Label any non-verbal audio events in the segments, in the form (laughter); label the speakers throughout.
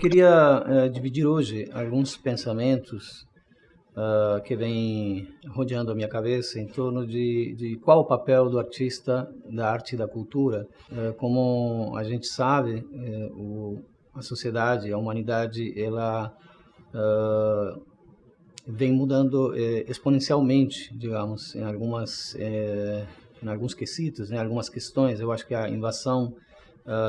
Speaker 1: queria uh, dividir hoje alguns pensamentos uh, que vêm rodeando a minha cabeça em torno de, de qual o papel do artista, da arte e da cultura. Uh, como a gente sabe, eh, o, a sociedade, a humanidade, ela vem mudando eh, exponencialmente, digamos, em algumas eh, em alguns quesitos, em algumas questões. Eu acho que a invasão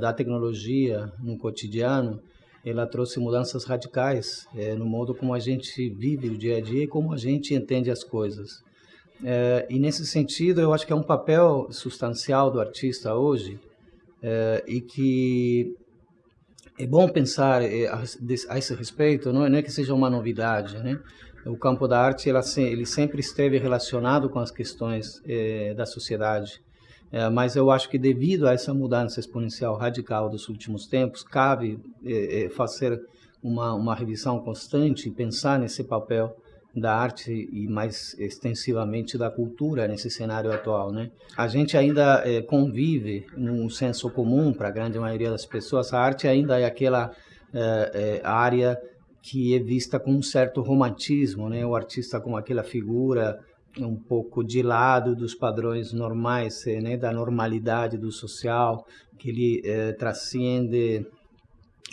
Speaker 1: da tecnologia no cotidiano ela trouxe mudanças radicais é, no modo como a gente vive o dia a dia e como a gente entende as coisas. É, e nesse sentido, eu acho que é um papel substancial do artista hoje é, e que é bom pensar a, a esse respeito, não é, não é, que seja uma novidade, né? O campo da arte ela, ele sempre esteve relacionado com as questões da sociedade é, mas eu acho que devido a essa mudança exponencial radical dos últimos tempos, cabe é, é, fazer uma, uma revisão constante e pensar nesse papel da arte e mais extensivamente da cultura nesse cenário atual, né? A gente ainda é, convive num senso comum para a grande maioria das pessoas. A arte ainda é aquela é, é, área que é vista com um certo romantismo, né? O artista como aquela figura um pouco de lado dos padrões normais, eh, né, da normalidade do social, que ele eh, transcende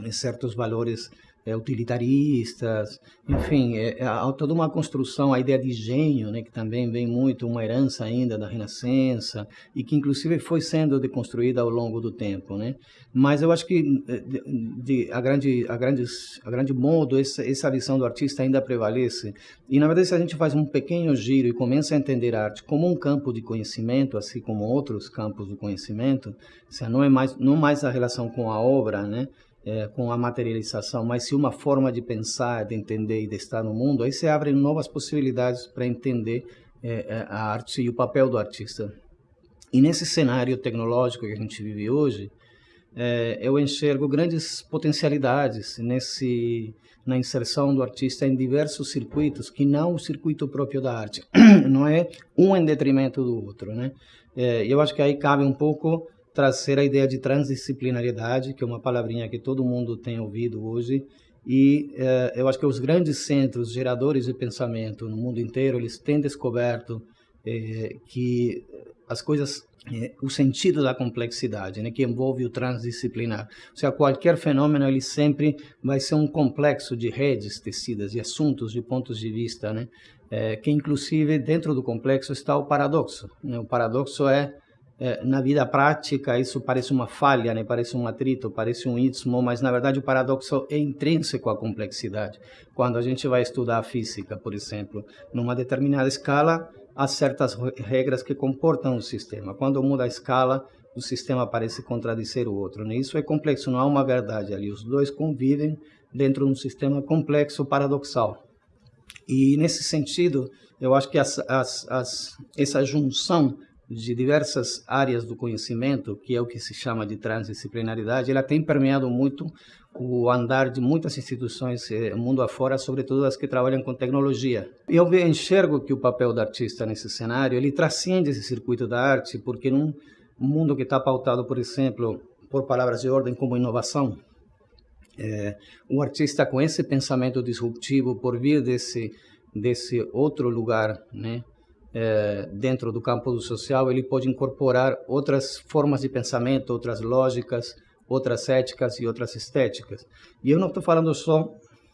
Speaker 1: eh, certos valores é, utilitaristas, enfim, é, é, há toda uma construção, a ideia de gênio, né, que também vem muito, uma herança ainda da Renascença, e que inclusive foi sendo deconstruída ao longo do tempo. Né? Mas eu acho que, eh, de, de, a, grande, a, a grande modo, essa, essa visão do artista ainda prevalece. E, na verdade, se a gente faz um pequeno giro e começa a entender a arte como um campo de conhecimento, assim como outros campos do conhecimento, não é mais, não mais a relação com a obra, né? É, com a materialização, mas sim uma forma de pensar, de entender e de estar no mundo, aí se abrem novas possibilidades para entender é, é, a arte e o papel do artista. E nesse cenário tecnológico que a gente vive hoje, é, eu enxergo grandes potencialidades nesse na inserção do artista em diversos circuitos que não o circuito próprio da arte (clears throat) não é um em detrimento do outro né é, eu acho que aí cabe um pouco trazer a ideia de transdisciplinariedade, que é uma palavrinha que todo mundo tem ouvido hoje, e eh, eu acho que os grandes centros geradores de pensamento no mundo inteiro, eles têm descoberto eh, que as coisas, eh, o sentido da complexidade, né, que envolve o transdisciplinar. Ou seja, qualquer fenômeno, ele sempre vai ser um complexo de redes tecidas, de assuntos, de pontos de vista, né, que inclusive dentro do complexo está o paradoxo. Né? O paradoxo é, na vida prática isso parece uma falha, né? parece um atrito, parece um istmo, mas na verdade o paradoxo é intrínseco à complexidade. Quando a gente vai estudar a física, por exemplo, numa determinada escala, há certas regras que comportam o sistema. Quando muda a escala, o sistema parece contradizer o outro. Né? Isso é complexo, não há uma verdade ali. Os dois convivem dentro de um sistema complexo, paradoxal. E nesse sentido, eu acho que as, as, as, essa junção de diversas áreas do conhecimento, que é o que se chama de transdisciplinaridade, ela tem permeado muito o andar de muitas instituições eh, mundo afora, sobretudo as que trabalham com tecnologia. Eu enxergo que o papel do artista nesse cenário, ele transcende esse circuito da arte, porque num mundo que está pautado, por exemplo, por palavras de ordem como inovação, é, o artista com esse pensamento disruptivo, por vir desse desse outro lugar, né, é, dentro do campo do social, ele pode incorporar outras formas de pensamento, outras lógicas, outras éticas e outras estéticas. E eu não estou falando só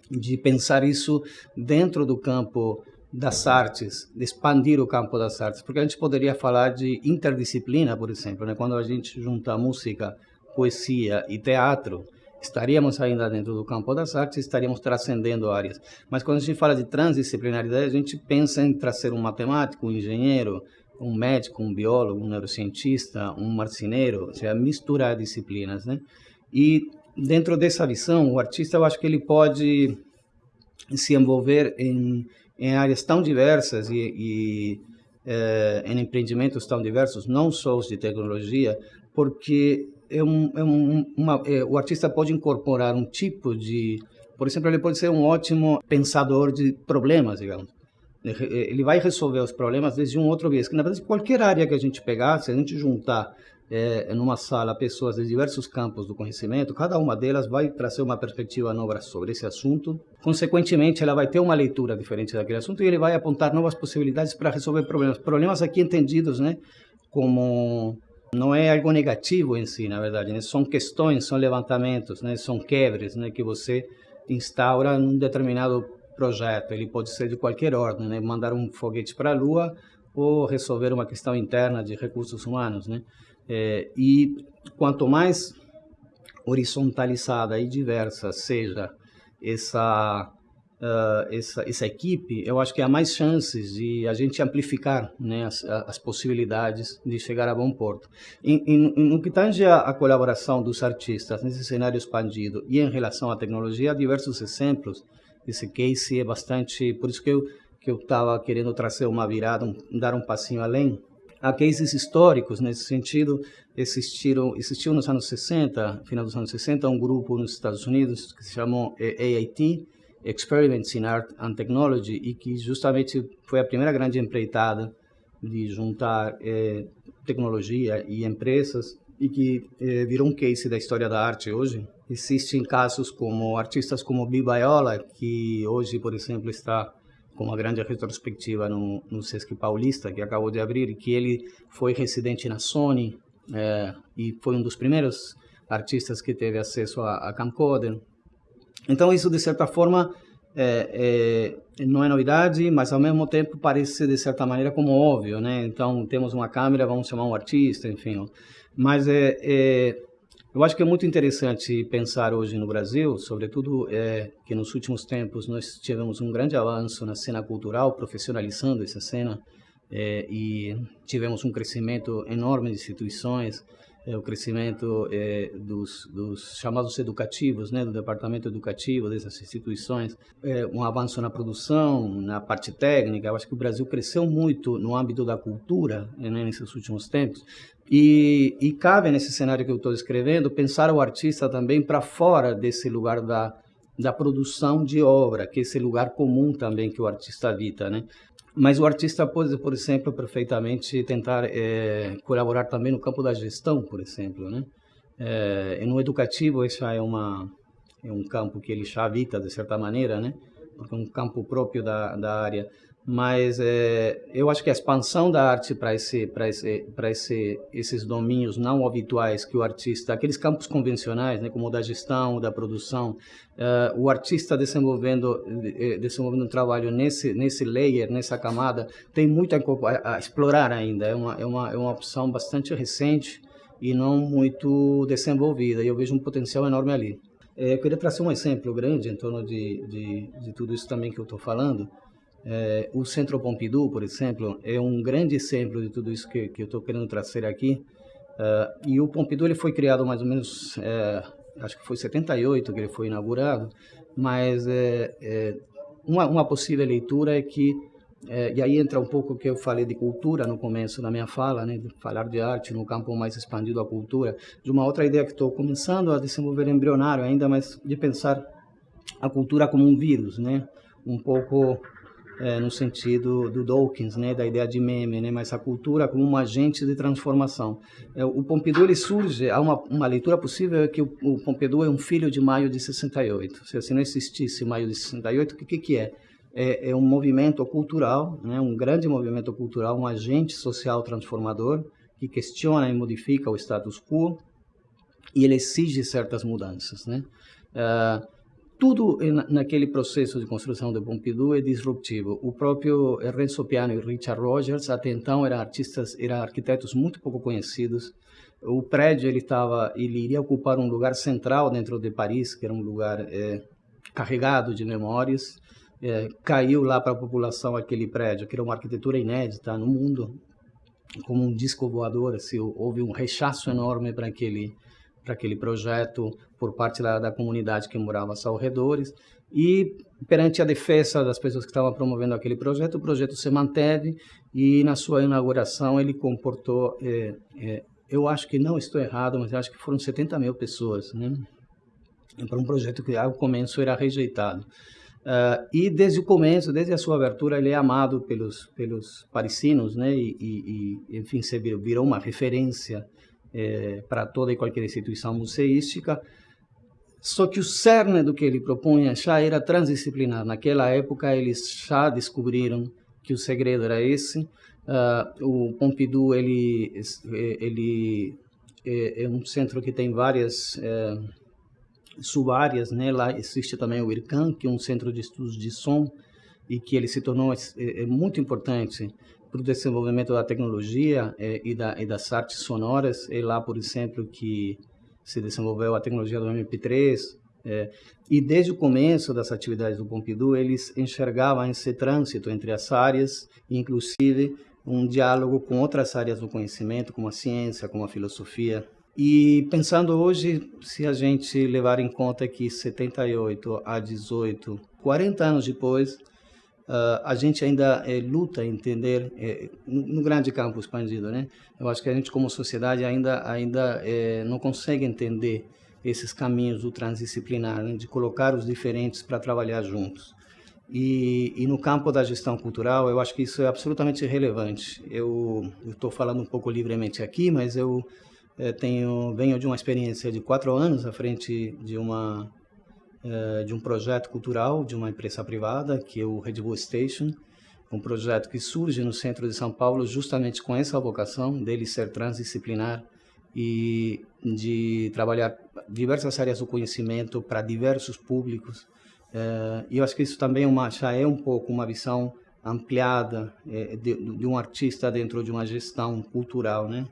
Speaker 1: de pensar isso dentro do campo das artes, de expandir o campo das artes, porque a gente poderia falar de interdisciplina, por exemplo, né? quando a gente junta música, poesia e teatro, estaríamos ainda dentro do campo das artes, estaríamos transcendendo áreas. Mas quando a gente fala de transdisciplinaridade, a gente pensa em trazer um matemático, um engenheiro, um médico, um biólogo, um neurocientista, um marceneiro, ou seja, misturar disciplinas, né? E dentro dessa visão, o artista, eu acho que ele pode se envolver em, em áreas tão diversas e, e eh, em empreendimentos tão diversos, não só os de tecnologia, porque é um, é um, uma, é, o artista pode incorporar um tipo de, por exemplo, ele pode ser um ótimo pensador de problemas, digamos. Ele vai resolver os problemas desde um outro viés. Que na verdade qualquer área que a gente pegar, se a gente juntar é, numa sala pessoas de diversos campos do conhecimento, cada uma delas vai trazer uma perspectiva nova sobre esse assunto. Consequentemente, ela vai ter uma leitura diferente daquele assunto e ele vai apontar novas possibilidades para resolver problemas. Problemas aqui entendidos, né, como não é algo negativo em si, na verdade, né? são questões, são levantamentos, né? são quebres né? que você instaura num determinado projeto. Ele pode ser de qualquer ordem, né? mandar um foguete para a Lua ou resolver uma questão interna de recursos humanos. Né? É, e quanto mais horizontalizada e diversa seja essa uh, essa, essa equipe, eu acho que há mais chances de a gente amplificar né, as, as possibilidades de chegar a bom porto. E, e, no que tange a, colaboração dos artistas nesse cenário expandido e em relação à tecnologia, há diversos exemplos. Esse case é bastante... Por isso que eu que eu estava querendo trazer uma virada, um, dar um passinho além. Há cases históricos nesse sentido. Existiram, existiu nos anos 60, final dos anos 60, um grupo nos Estados Unidos que se chamou AIT, Experiments in Art and Technology e que justamente foi a primeira grande empreitada de juntar eh, tecnologia e empresas e que eh, virou um case da história da arte hoje. Existem casos como artistas como Bill Baiola, que hoje, por exemplo, está com uma grande retrospectiva no, no Sesc Paulista, que acabou de abrir, que ele foi residente na Sony eh, e foi um dos primeiros artistas que teve acesso a, a camcorder. Então, isso, de certa forma, é, é, não é novidade, mas ao mesmo tempo parece, de certa maneira, como óbvio, né? Então, temos uma câmera, vamos chamar um artista, enfim. Mas é, é eu acho que é muito interessante pensar hoje no Brasil, sobretudo é, que nos últimos tempos nós tivemos um grande avanço na cena cultural, profissionalizando essa cena, é, e tivemos um crescimento enorme de instituições, é, o crescimento é, dos, dos, chamados educativos, né, do departamento educativo dessas instituições, é, um avanço na produção, na parte técnica. Eu acho que o Brasil cresceu muito no âmbito da cultura né, nesses últimos tempos. E, e cabe nesse cenário que eu estou descrevendo pensar o artista também para fora desse lugar da da produção de obra, que é esse lugar comum também que o artista habita, né? Mas o artista pode, por exemplo, perfeitamente tentar é, colaborar também no campo da gestão, por exemplo, né? É, no educativo, isso é uma é um campo que ele já habita de certa maneira, né? Porque é um campo próprio da, da área mas é, eu acho que a expansão da arte para esse, esse, esse, esses domínios não habituais que o artista, aqueles campos convencionais, né, como o da gestão, o da produção, uh, o artista desenvolvendo, eh, desenvolvendo um trabalho nesse, nesse layer, nessa camada, tem muito a, a explorar ainda. É uma, é uma, é uma opção bastante recente e não muito desenvolvida. E eu vejo um potencial enorme ali. É, eu queria trazer um exemplo grande em torno de, de, de tudo isso também que eu estou falando. É, o Centro Pompidou, por exemplo, é um grande exemplo de tudo isso que, que eu estou querendo trazer aqui. Uh, e o Pompidou ele foi criado mais ou menos, é, acho que foi 78 que ele foi inaugurado, mas é, é, uma, uma possível leitura é que, é, e aí entra um pouco o que eu falei de cultura no começo da minha fala, né, de falar de arte no campo mais expandido da cultura, de uma outra ideia que estou começando a desenvolver embrionário ainda, mas de pensar a cultura como um vírus, né, um pouco é, no sentido do Dawkins, né, da ideia de meme, né, mas a cultura como um agente de transformação. É, o Pompidou ele surge, há uma, uma leitura possível é que o, o, Pompidou é um filho de maio de 68. Se assim não existisse maio de 68, o que, que é? é? É um movimento cultural, né, um grande movimento cultural, um agente social transformador que questiona e modifica o status quo e ele exige certas mudanças, né? Uh, tudo naquele processo de construção de Pompidou é disruptivo. O próprio Renzo Piano e Richard Rogers, até então, eram artistas, eram arquitetos muito pouco conhecidos. O prédio ele estava, ele iria ocupar um lugar central dentro de Paris, que era um lugar é, carregado de memórias. É, caiu lá para a população aquele prédio, que era uma arquitetura inédita no mundo, como um disco voador. Assim, houve um rechaço enorme para aquele para aquele projeto por parte da, da comunidade que morava aos arredores e perante a defesa das pessoas que estavam promovendo aquele projeto, o projeto se manteve e na sua inauguração ele comportou, é, é, eu acho que não estou errado, mas acho que foram 70 mil pessoas, né? Para um projeto que ao começo era rejeitado. Uh, e desde o começo, desde a sua abertura, ele é amado pelos pelos parisinos, né? E, e, e enfim, se virou uma referência é, para toda e qualquer instituição museística. Só que o cerne do que ele propunha já era transdisciplinar. Naquela época, eles já descobriram que o segredo era esse. Uh, o Pompidou ele, ele é, é, um centro que tem várias é, subáreas, né? Lá existe também o IRCAM, que é um centro de estudos de som e que ele se tornou é, é muito importante para o desenvolvimento da tecnologia é, e, da, e das artes sonoras. É lá, por exemplo, que se desenvolveu a tecnologia do MP3. É, e desde o começo das atividades do Pompidou, eles enxergavam esse trânsito entre as áreas, inclusive um diálogo com outras áreas do conhecimento, como a ciência, como a filosofia. E pensando hoje, se a gente levar em conta que 78 a 18, 40 anos depois, uh, a gente ainda é, luta entender é, no, no, grande campo expandido, né? Eu acho que a gente como sociedade ainda ainda é, não consegue entender esses caminhos do transdisciplinar, né? de colocar os diferentes para trabalhar juntos. E, e, no campo da gestão cultural, eu acho que isso é absolutamente relevante. Eu estou falando um pouco livremente aqui, mas eu tenho venho de uma experiência de quatro anos à frente de uma é, de um projeto cultural de uma empresa privada, que é o Red Bull Station, um projeto que surge no centro de São Paulo justamente com essa vocação dele ser transdisciplinar e de trabalhar diversas áreas do conhecimento para diversos públicos. É, e eu acho que isso também é uma, já é um pouco uma visão ampliada é, de, um artista dentro de uma gestão cultural, né?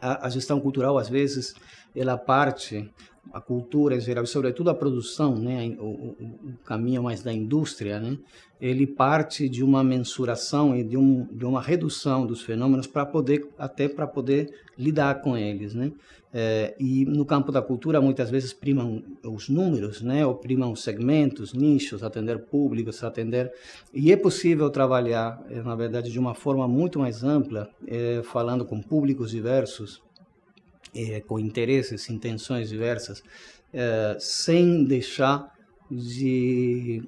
Speaker 1: A gestão cultural às vezes ela parte a cultura em geral, sobretudo a produção, né, o, o, o, caminho mais da indústria, né, ele parte de uma mensuração e de, um, de uma redução dos fenômenos para poder até para poder lidar com eles, né. É, e no campo da cultura muitas vezes primam os números, né, ou primam os segmentos, nichos, atender públicos, atender e é possível trabalhar, é, na verdade, de uma forma muito mais ampla, é, falando com públicos diversos é, com interesses, intenções diversas, é, sem deixar de,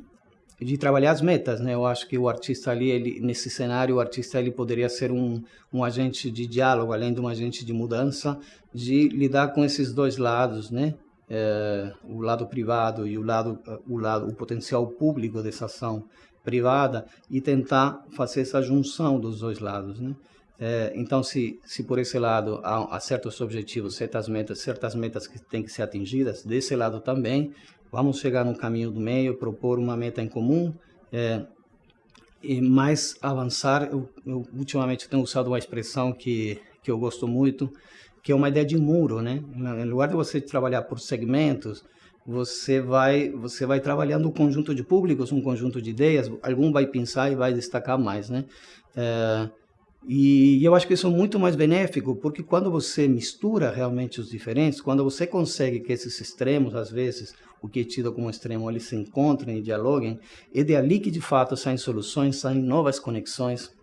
Speaker 1: de trabalhar as metas, né? Eu acho que o artista ali, ele, nesse cenário, o artista ele poderia ser um, um agente de diálogo, além de um agente de mudança, de lidar com esses dois lados, né? É, o lado privado e o lado, o lado, o potencial público dessa ação privada e tentar fazer essa junção dos dois lados, né? É, então, se, se por esse lado há, há, certos objetivos, certas metas, certas metas que têm que ser atingidas, desse lado também, vamos chegar no caminho do meio, propor uma meta em comum, é, e mais avançar. Eu, eu, ultimamente tenho usado uma expressão que, que eu gosto muito, que é uma ideia de muro, né? Em lugar de você trabalhar por segmentos, você vai você vai trabalhando um conjunto de públicos, um conjunto de ideias, algum vai pensar e vai destacar mais, né? É, e eu acho que isso é muito mais benéfico, porque quando você mistura realmente os diferentes, quando você consegue que esses extremos, às vezes, o que é tido como extremo, eles se encontrem e dialoguem, é de ali que de fato saem soluções, saem novas conexões.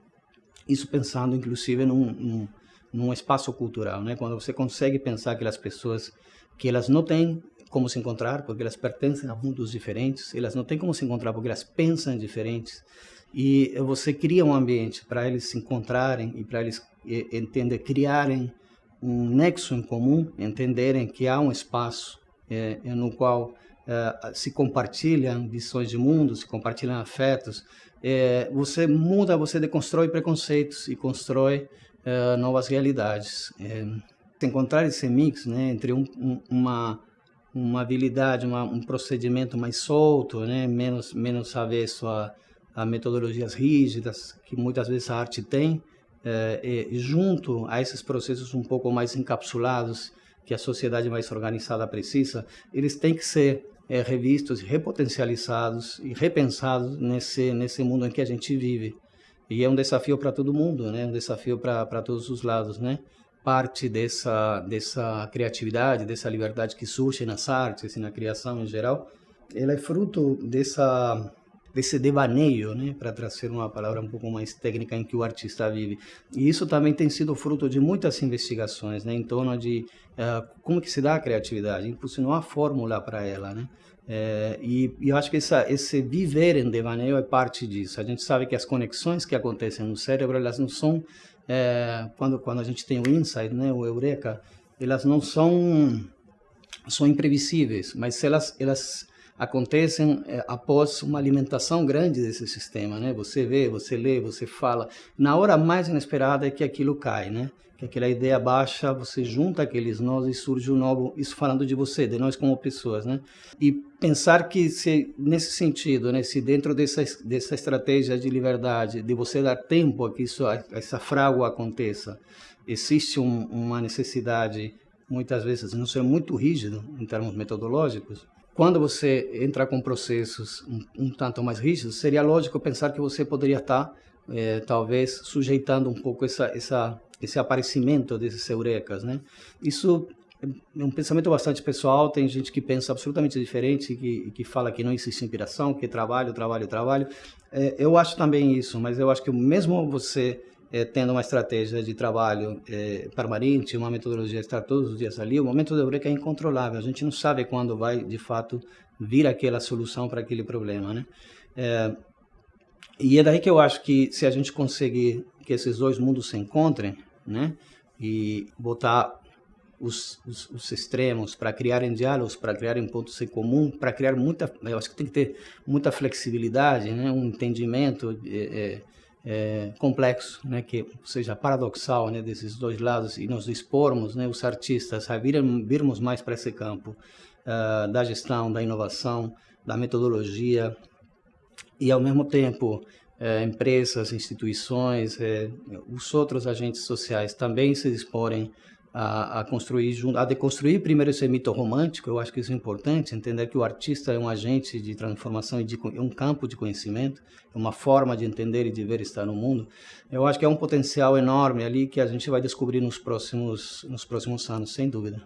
Speaker 1: Isso pensando, inclusive, num, num, num espaço cultural, né? Quando você consegue pensar aquelas pessoas que elas não têm como se encontrar, porque elas pertencem a mundos diferentes, elas não têm como se encontrar porque elas pensam diferentes, e você cria um ambiente para eles se encontrarem e para eles entender, criarem um nexo em comum, entenderem que há um espaço é, no qual é, se compartilham visões de mundo, se compartilham afetos. É, você muda, você deconstrói preconceitos e constrói é, novas realidades. É, encontrar esse mix né, entre um, um, uma uma habilidade, uma, um procedimento mais solto, né, menos menos avesso a a metodologias rígidas que muitas vezes a arte tem, é, junto a esses processos um pouco mais encapsulados que a sociedade mais organizada precisa, eles têm que ser é, revistos, repotencializados e repensados nesse nesse mundo em que a gente vive. E é um desafio para todo mundo, né? Um desafio para todos os lados, né? Parte dessa dessa criatividade, dessa liberdade que surge nas artes e na criação em geral, ela é fruto dessa desse devaneio, né, para trazer uma palavra um pouco mais técnica em que o artista vive. E isso também tem sido fruto de muitas investigações, né, em torno de uh, como que se dá a criatividade, inclusive não há fórmula para ela, né. É, e, e, eu acho que essa, esse viver em devaneio é parte disso. A gente sabe que as conexões que acontecem no cérebro, elas não são é, quando, quando a gente tem o insight, né, o eureka, elas não são, são imprevisíveis, mas elas, elas acontecem é, após uma alimentação grande desse sistema, né? Você vê, você lê, você fala. Na hora mais inesperada é que aquilo cai, né? Que aquela ideia baixa, você junta aqueles nós e surge um novo, isso falando de você, de nós como pessoas, né? E pensar que se nesse sentido, né, se dentro dessa dessa estratégia de liberdade, de você dar tempo a que isso essa frágua aconteça, existe um, uma necessidade muitas vezes não ser muito rígido em termos metodológicos, quando você entra com processos um, um, tanto mais rígidos, seria lógico pensar que você poderia estar, é, talvez, sujeitando um pouco essa, essa, esse aparecimento desses eurecas, né? Isso é um pensamento bastante pessoal, tem gente que pensa absolutamente diferente, que, que fala que não existe inspiração, que é trabalho, trabalho, trabalho. É, eu acho também isso, mas eu acho que mesmo você é, tendo uma estratégia de trabalho é, permanente, uma metodologia estar todos os dias ali, o momento da eureka é incontrolável. A gente não sabe quando vai, de fato, vir aquela solução para aquele problema, né? É, e é daí que eu acho que se a gente conseguir que esses dois mundos se encontrem, né? E botar os, os, os extremos para criarem diálogos, para criarem pontos em comum, para criar muita, eu acho que tem que ter muita flexibilidade, né? Um entendimento é, é complexo, né, que seja paradoxal, né, desses dois lados e nos expormos, né, os artistas a virmos mais para esse campo uh, da gestão, da inovação, da metodologia e ao mesmo tempo é, empresas, instituições, é, os outros agentes sociais também se disporem a, a, construir, a deconstruir primeiro esse mito romântico, eu acho que isso é importante, entender que o artista é um agente de transformação e de, é um campo de conhecimento, é uma forma de entender e de ver estar no mundo. Eu acho que é um potencial enorme ali que a gente vai descobrir nos próximos, nos próximos anos, sem dúvida.